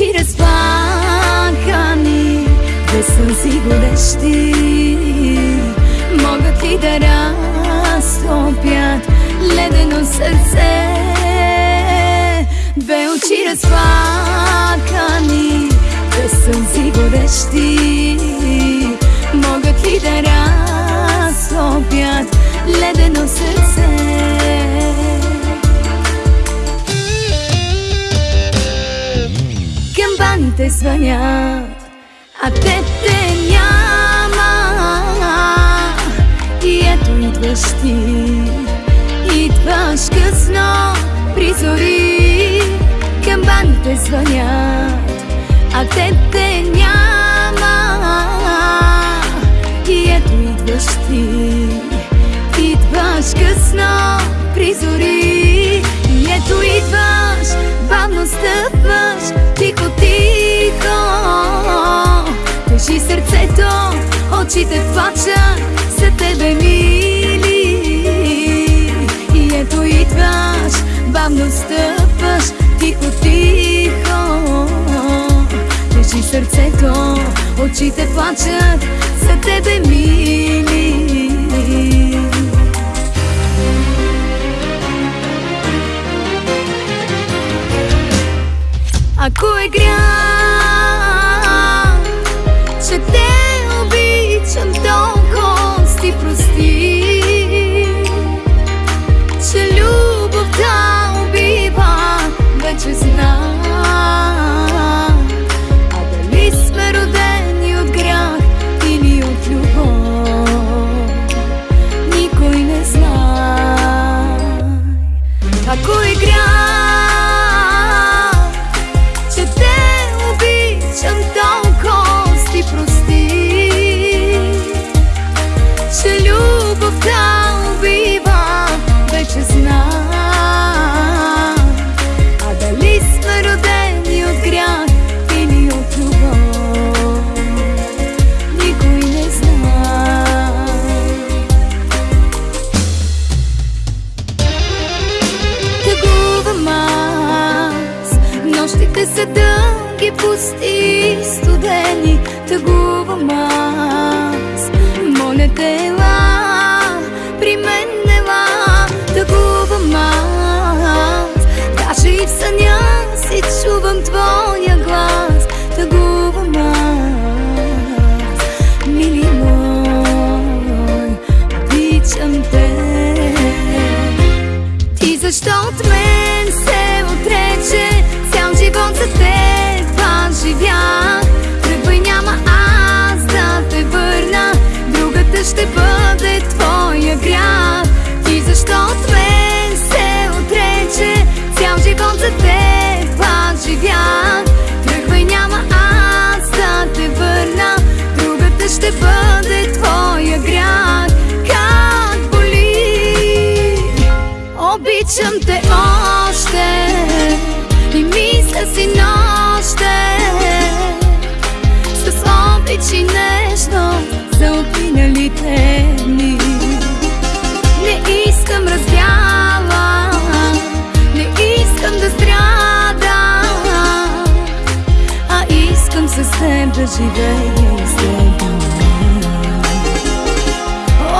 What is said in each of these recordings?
очи разплакани, без сълзи горещи, могат ли да разтопят ледено сърце? Две очи разплакани, без сълзи горещи, могат ли да разтопят ледено сърце? Камбаните звънят, а те те няма. И ето идваш ти, идваш късно при зори Камбаните звънят, а те те няма очите плачат за тебе мили. И ето идваш, бавно стъпваш тихо-тихо Държи сърцето, очите плачат за тебе мили. Ако е грях, че те пусти, студени Тъгувам аз Моля те, при мен ела Тъгувам аз Даже и в съня си чувам твоя глас Тъгувам аз Мили мой, обичам те. Ти защо от мен се отрече? Цял живот за теб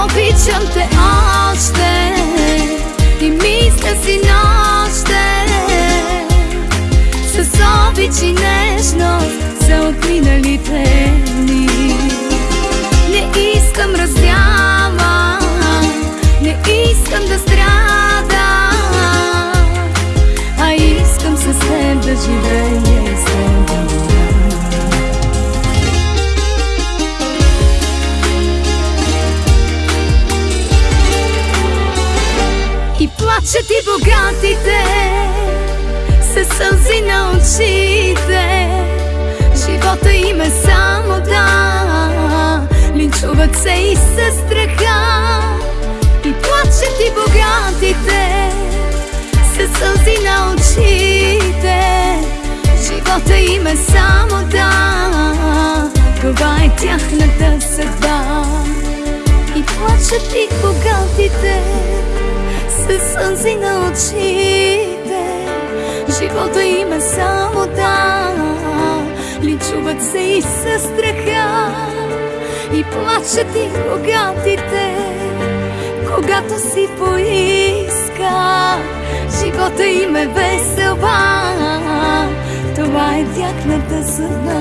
Обичам те още И мисля си нощем С обич и нежност За отминалите дни Не искам раздява Не искам да плачат и богатите Със сълзи на очите. Живота им е само да Линчуват се и със страха. И плачат и богатите Със сълзи на очите. Живота им е само да. Това е тяхната съдба. И плачат и богатите Със сълзи на очите. Живота им е само да. Чуват се и със страха. И плачат и богатите Когато си поиска. Живота им е весела. Това е тяхната съдба